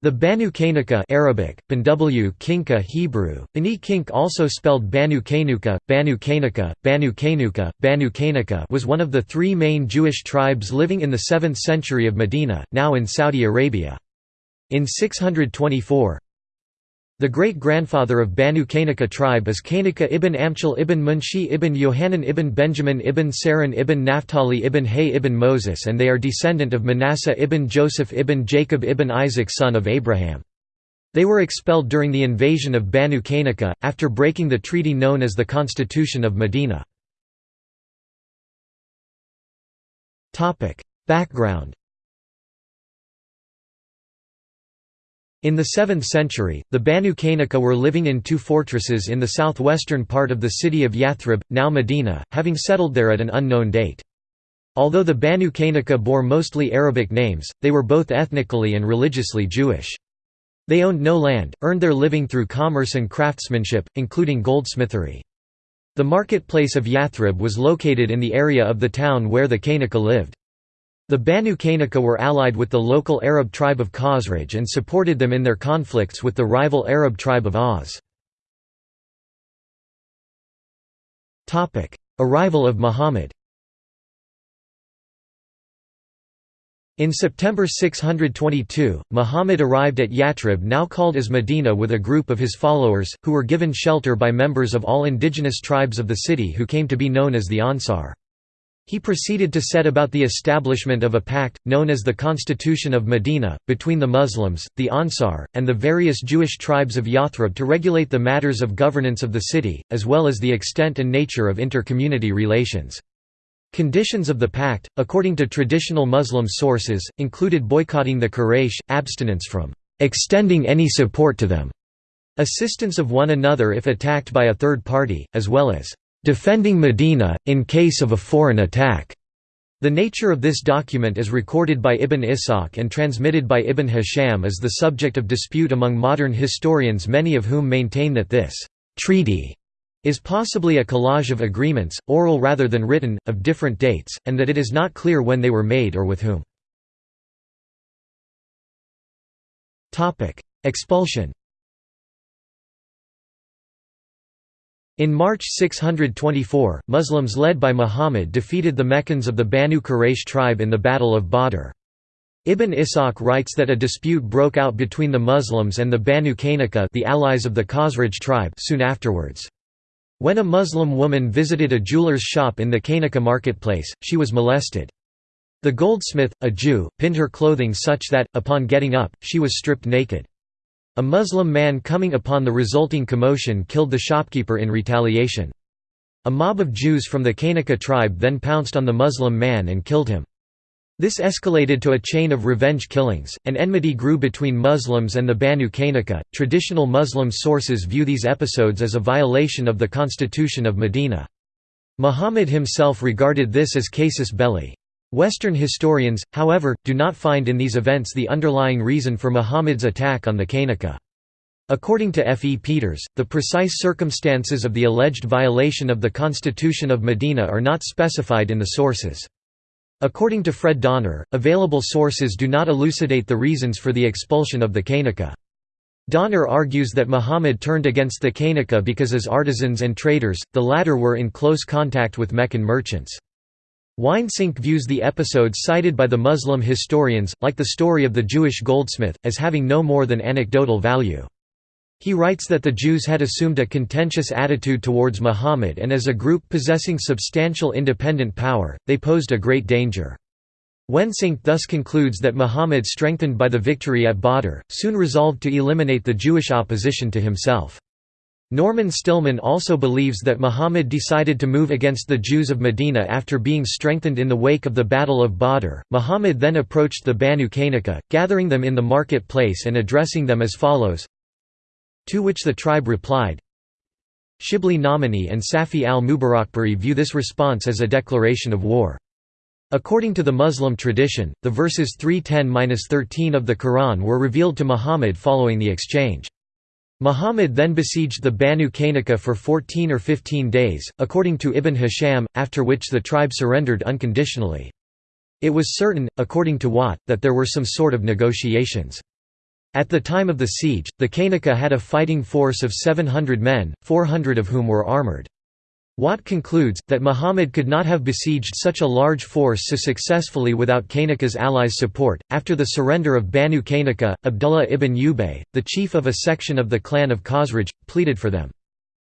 The Banu Qaynuqa Arabic, Banw Kinka Hebrew, Bani Kink also spelled Banu Kainuka, Banu Kainuka, Banu Kainuka, Banu Kainuka was one of the three main Jewish tribes living in the 7th century of Medina, now in Saudi Arabia. In 624, the great-grandfather of Banu Qaynuqa tribe is Qaynuqa ibn Amchal ibn Munshi ibn Yohanan ibn Benjamin ibn Saran ibn Naphtali ibn Hay ibn Moses and they are descendant of Manasseh ibn Joseph ibn Jacob ibn Isaac son of Abraham. They were expelled during the invasion of Banu Qaynuqa, after breaking the treaty known as the Constitution of Medina. Background In the 7th century, the Banu Qaynuqa were living in two fortresses in the southwestern part of the city of Yathrib, now Medina, having settled there at an unknown date. Although the Banu Qaynuqa bore mostly Arabic names, they were both ethnically and religiously Jewish. They owned no land, earned their living through commerce and craftsmanship, including goldsmithery. The marketplace of Yathrib was located in the area of the town where the Qaynuqa lived. The Banu Qaynuqa were allied with the local Arab tribe of Khazraj and supported them in their conflicts with the rival Arab tribe of Aus. Arrival of Muhammad In September 622, Muhammad arrived at Yathrib now called as Medina with a group of his followers, who were given shelter by members of all indigenous tribes of the city who came to be known as the Ansar. He proceeded to set about the establishment of a pact, known as the Constitution of Medina, between the Muslims, the Ansar, and the various Jewish tribes of Yathrib to regulate the matters of governance of the city, as well as the extent and nature of inter-community relations. Conditions of the pact, according to traditional Muslim sources, included boycotting the Quraysh, abstinence from extending any support to them, assistance of one another if attacked by a third party, as well as defending Medina, in case of a foreign attack. The nature of this document is recorded by Ibn Ishaq and transmitted by Ibn Hisham is the subject of dispute among modern historians many of whom maintain that this «treaty» is possibly a collage of agreements, oral rather than written, of different dates, and that it is not clear when they were made or with whom. Expulsion In March 624, Muslims led by Muhammad defeated the Meccans of the Banu Quraysh tribe in the Battle of Badr. Ibn Ishaq writes that a dispute broke out between the Muslims and the Banu Qaynuqa the allies of the Khazraj tribe soon afterwards. When a Muslim woman visited a jeweler's shop in the Qaynuqa marketplace, she was molested. The goldsmith, a Jew, pinned her clothing such that, upon getting up, she was stripped naked. A Muslim man coming upon the resulting commotion killed the shopkeeper in retaliation. A mob of Jews from the Qaynuqa tribe then pounced on the Muslim man and killed him. This escalated to a chain of revenge killings, and enmity grew between Muslims and the Banu Qaynuqa. Traditional Muslim sources view these episodes as a violation of the constitution of Medina. Muhammad himself regarded this as casus belli. Western historians, however, do not find in these events the underlying reason for Muhammad's attack on the Qaynuqa. According to F. E. Peters, the precise circumstances of the alleged violation of the Constitution of Medina are not specified in the sources. According to Fred Donner, available sources do not elucidate the reasons for the expulsion of the Qaynuqa. Donner argues that Muhammad turned against the Qaynuqa because as artisans and traders, the latter were in close contact with Meccan merchants. Wensinck views the episodes cited by the Muslim historians, like the story of the Jewish goldsmith, as having no more than anecdotal value. He writes that the Jews had assumed a contentious attitude towards Muhammad and as a group possessing substantial independent power, they posed a great danger. Wensinck thus concludes that Muhammad strengthened by the victory at Badr, soon resolved to eliminate the Jewish opposition to himself. Norman Stillman also believes that Muhammad decided to move against the Jews of Medina after being strengthened in the wake of the Battle of Badr. Muhammad then approached the Banu Qaynuqa, gathering them in the marketplace and addressing them as follows To which the tribe replied, Shibli Nomani and Safi al-Mubarakpuri view this response as a declaration of war. According to the Muslim tradition, the verses 310–13 of the Quran were revealed to Muhammad following the exchange. Muhammad then besieged the Banu Qaynuqa for 14 or 15 days, according to Ibn Hisham, after which the tribe surrendered unconditionally. It was certain, according to Watt, that there were some sort of negotiations. At the time of the siege, the Qaynuqa had a fighting force of 700 men, 400 of whom were armoured. Watt concludes, that Muhammad could not have besieged such a large force so successfully without Qaynuqa's allies' support. After the surrender of Banu Qaynuqa, Abdullah ibn Ubay, the chief of a section of the clan of Khazraj, pleaded for them.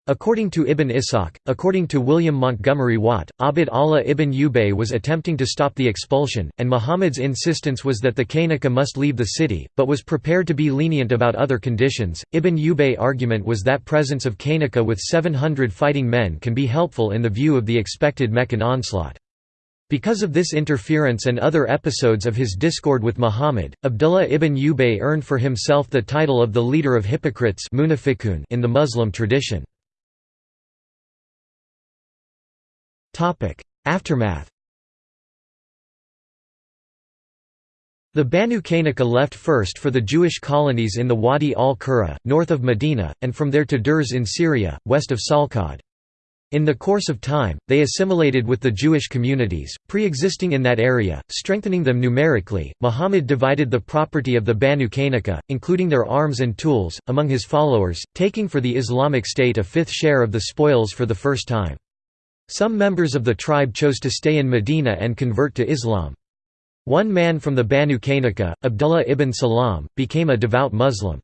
According to Ibn Ishaq, according to William Montgomery Watt, Abd Allah ibn Ubay was attempting to stop the expulsion, and Muhammad's insistence was that the Qaynuqa must leave the city, but was prepared to be lenient about other conditions. Ibn Ubay argument was that presence of Qaynuqa with 700 fighting men can be helpful in the view of the expected Meccan onslaught. Because of this interference and other episodes of his discord with Muhammad, Abdullah ibn Ubay earned for himself the title of the leader of hypocrites in the Muslim tradition. Aftermath The Banu Qaynuqa left first for the Jewish colonies in the Wadi al-Qura, north of Medina, and from there to Durs in Syria, west of Salkhad. In the course of time, they assimilated with the Jewish communities, pre-existing in that area, strengthening them numerically. Muhammad divided the property of the Banu Qaynuqa, including their arms and tools, among his followers, taking for the Islamic State a fifth share of the spoils for the first time. Some members of the tribe chose to stay in Medina and convert to Islam. One man from the Banu Qaynuqa, Abdullah ibn Salam, became a devout Muslim.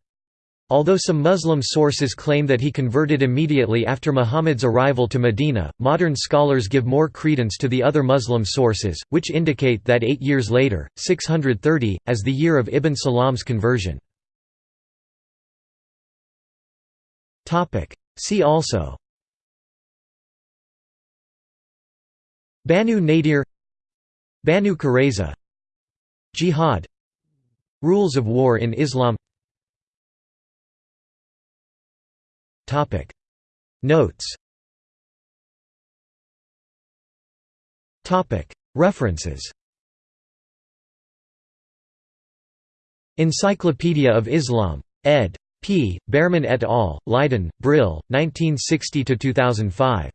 Although some Muslim sources claim that he converted immediately after Muhammad's arrival to Medina, modern scholars give more credence to the other Muslim sources, which indicate that eight years later, 630, as the year of Ibn Salam's conversion. See also Banu Nadir Banu Qurayza Jihad Rules of war in Islam Notes References Encyclopedia of Islam. ed. P. Bearman et al., Leiden, Brill, 1960–2005.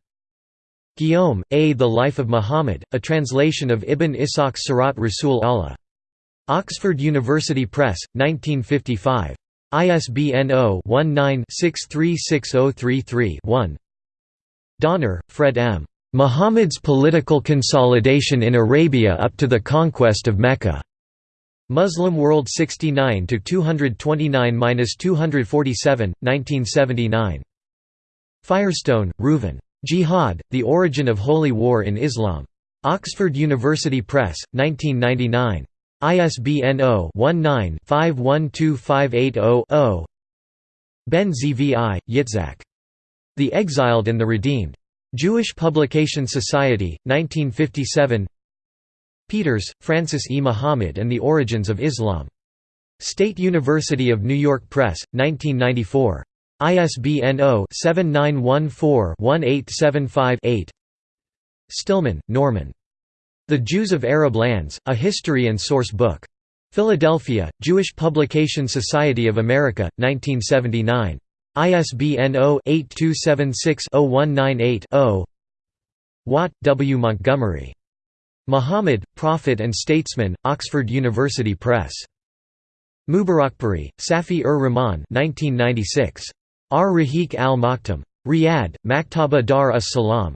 Guillaume, A. The Life of Muhammad, a translation of Ibn Ishaq's Sirat Rasul Allah. Oxford University Press, 1955. ISBN 0-19-636033-1 Donner, Fred M. Muhammad's Political Consolidation in Arabia up to the Conquest of Mecca. Muslim World 69 229-247, 1979. Firestone, Reuven. Jihad, The Origin of Holy War in Islam. Oxford University Press, 1999. ISBN 0-19-512580-0 Ben Zvi, Yitzhak. The Exiled and the Redeemed. Jewish Publication Society, 1957 Peters, Francis E. Muhammad and the Origins of Islam. State University of New York Press, 1994. ISBN 0-7914-1875-8 Stillman, Norman. The Jews of Arab Lands, A History and Source Book. Philadelphia, Jewish Publication Society of America, 1979. ISBN 0-8276-0198-0 Watt, W. Montgomery. Muhammad, Prophet and Statesman, Oxford University Press. Mubarakpuri, Safi-ur-Rahman 1996. Ar Rahiq al-Maktum. Riyadh, Maktaba Dar us Salam.